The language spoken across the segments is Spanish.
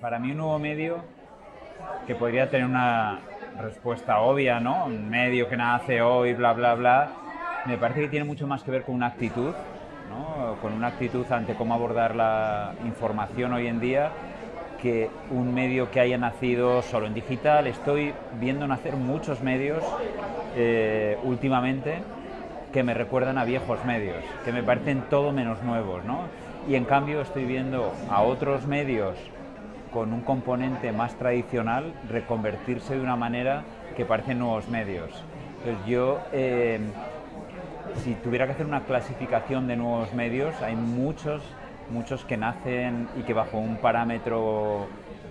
para mí un nuevo medio que podría tener una respuesta obvia, ¿no? Un medio que nace hoy, bla, bla, bla. Me parece que tiene mucho más que ver con una actitud, ¿no? Con una actitud ante cómo abordar la información hoy en día que un medio que haya nacido solo en digital. Estoy viendo nacer muchos medios eh, últimamente que me recuerdan a viejos medios, que me parecen todo menos nuevos, ¿no? Y en cambio estoy viendo a otros medios con un componente más tradicional reconvertirse de una manera que parecen nuevos medios. Entonces yo, eh, si tuviera que hacer una clasificación de nuevos medios, hay muchos, muchos que nacen y que bajo un parámetro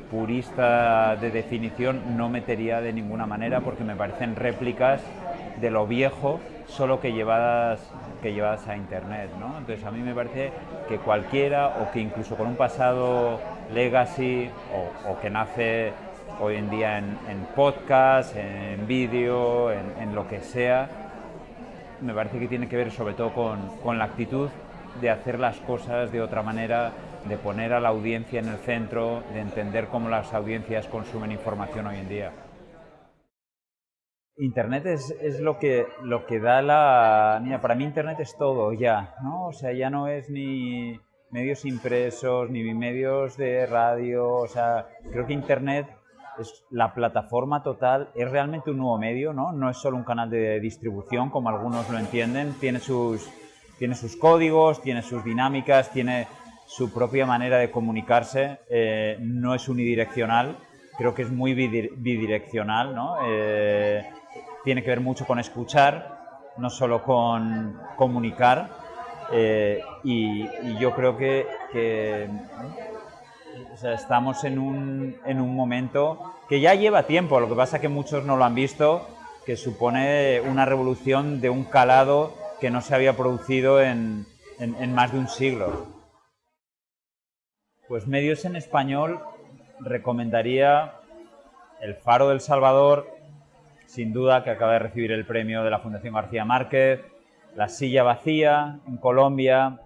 purista de definición no metería de ninguna manera porque me parecen réplicas de lo viejo, solo que llevadas, que llevadas a Internet. ¿no? Entonces a mí me parece que cualquiera o que incluso con un pasado legacy o, que nace hoy en día en, podcast, en vídeo, en, lo que sea, me parece que tiene que ver sobre todo con, con la actitud de hacer las cosas de otra manera, de poner a la audiencia en el centro, de entender cómo las audiencias consumen información hoy en día. Internet es, es, lo, que, lo que da la... Mira, para mí Internet es todo ya, ¿no? O sea, ya no es ni medios impresos, ni medios de radio, o sea, creo que Internet es la plataforma total, es realmente un nuevo medio, ¿no? No es solo un canal de distribución, como algunos lo entienden, tiene sus, tiene sus códigos, tiene sus dinámicas, tiene su propia manera de comunicarse, eh, no es unidireccional, creo que es muy bidireccional, ¿no? Eh, tiene que ver mucho con escuchar, no solo con comunicar. Eh, y, yo creo que, estamos en un, en un, momento que ya lleva tiempo, lo que pasa es que muchos no lo han visto, que supone una revolución de un calado que no se había producido en, más de un siglo. Pues medios en español recomendaría El Faro del Salvador, sin duda, que acaba de recibir el premio de la Fundación García Márquez, La Silla Vacía en Colombia,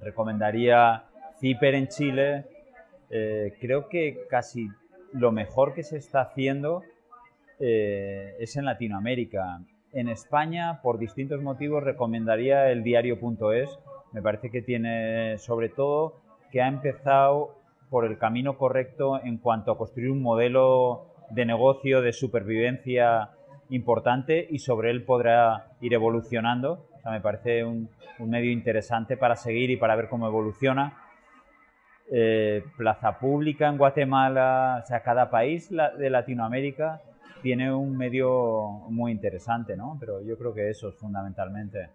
recomendaría Ciper en Chile. Eh, creo que casi lo mejor que se está haciendo eh, es en Latinoamérica. En España, por distintos motivos, recomendaría el diario.es. Me parece que tiene, sobre todo, que ha empezado por el camino correcto en cuanto a construir un modelo de negocio, de supervivencia importante y sobre él podrá ir evolucionando. O sea, me parece un, medio interesante para seguir y para ver cómo evoluciona. Eh, plaza Pública en Guatemala, o sea, cada país de Latinoamérica tiene un medio muy interesante, ¿no? Pero yo creo que eso es fundamentalmente.